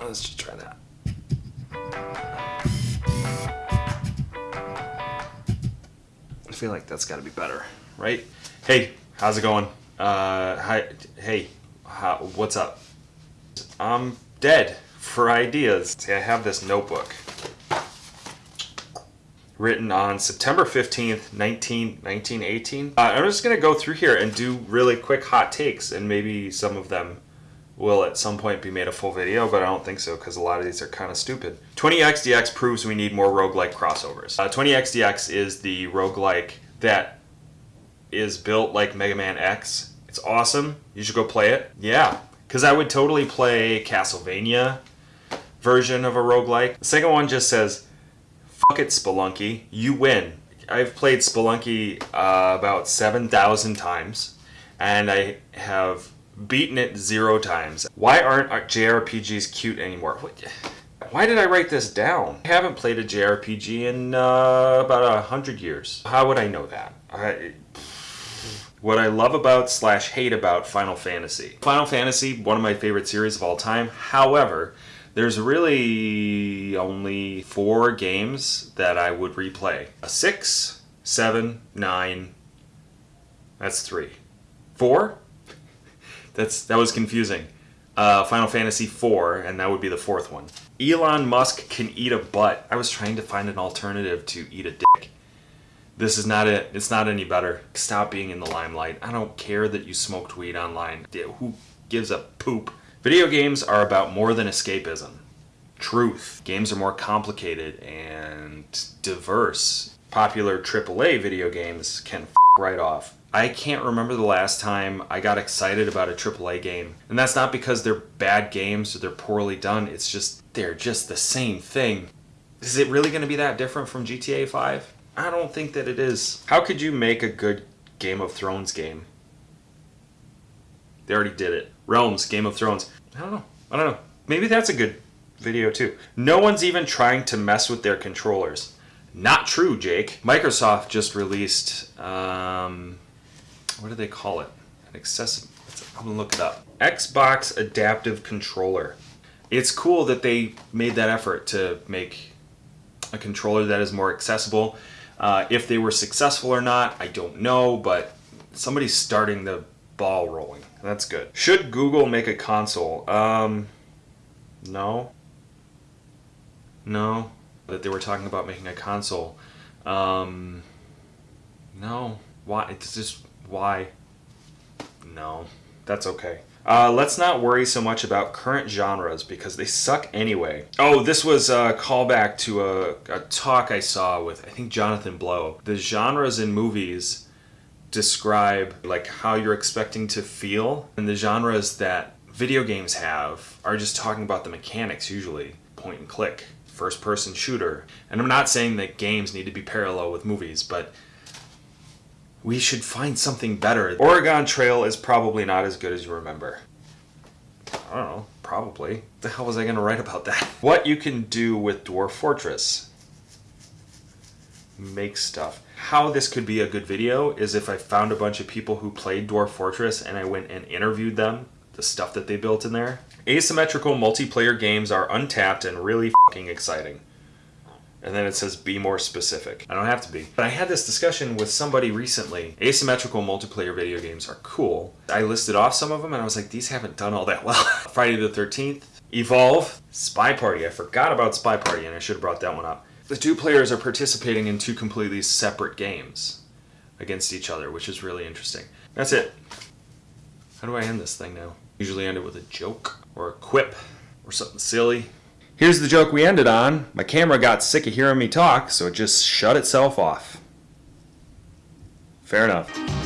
Let's just try that. I feel like that's got to be better, right? Hey, how's it going? Uh, hi, hey, how, what's up? I'm dead for ideas. See, I have this notebook written on September 15th, 19, 1918. Uh, I'm just going to go through here and do really quick hot takes, and maybe some of them will at some point be made a full video, but I don't think so because a lot of these are kind of stupid. 20XX proves we need more roguelike crossovers. Uh, 20XX is the roguelike that is built like Mega Man X. It's awesome. You should go play it. Yeah, because I would totally play Castlevania version of a roguelike. The second one just says, fuck it, Spelunky, you win. I've played Spelunky uh, about 7,000 times, and I have beaten it zero times. Why aren't JRPGs cute anymore? Why did I write this down? I haven't played a JRPG in uh, about a hundred years. How would I know that? I, what I love about slash hate about Final Fantasy. Final Fantasy, one of my favorite series of all time. However, there's really only four games that I would replay. A six, seven, nine, that's three. Four? That's that was confusing. Uh, Final Fantasy IV, and that would be the fourth one. Elon Musk can eat a butt. I was trying to find an alternative to eat a dick. This is not it. It's not any better. Stop being in the limelight. I don't care that you smoked weed online. Who gives a poop? Video games are about more than escapism. Truth. Games are more complicated and diverse. Popular AAA video games can right off. I can't remember the last time I got excited about a AAA game. And that's not because they're bad games or they're poorly done. It's just, they're just the same thing. Is it really going to be that different from GTA 5? I don't think that it is. How could you make a good Game of Thrones game? They already did it. Reigns, Game of Thrones. I don't know. I don't know. Maybe that's a good video too. No one's even trying to mess with their controllers. Not true, Jake. Microsoft just released um, what do they call it? An accessible, I'm gonna look it up. Xbox Adaptive Controller. It's cool that they made that effort to make a controller that is more accessible. Uh, if they were successful or not, I don't know, but somebody's starting the ball rolling. That's good. Should Google make a console? Um, no. No. That they were talking about making a console. Um, no. Why? It's just why? No, that's okay. Uh, let's not worry so much about current genres because they suck anyway. Oh, this was a callback to a, a talk I saw with, I think, Jonathan Blow. The genres in movies describe like how you're expecting to feel and the genres that video games have are just talking about the mechanics usually point and click first person shooter and i'm not saying that games need to be parallel with movies but we should find something better. Oregon Trail is probably not as good as you remember. I don't know, probably. The hell was I going to write about that? What you can do with Dwarf Fortress. Make stuff. How this could be a good video is if I found a bunch of people who played Dwarf Fortress and I went and interviewed them, the stuff that they built in there. Asymmetrical multiplayer games are untapped and really fucking exciting and then it says be more specific. I don't have to be. But I had this discussion with somebody recently. Asymmetrical multiplayer video games are cool. I listed off some of them and I was like, these haven't done all that well. Friday the 13th, Evolve, Spy Party. I forgot about Spy Party and I should have brought that one up. The two players are participating in two completely separate games against each other, which is really interesting. That's it. How do I end this thing now? Usually end it with a joke or a quip or something silly. Here's the joke we ended on. My camera got sick of hearing me talk, so it just shut itself off. Fair enough.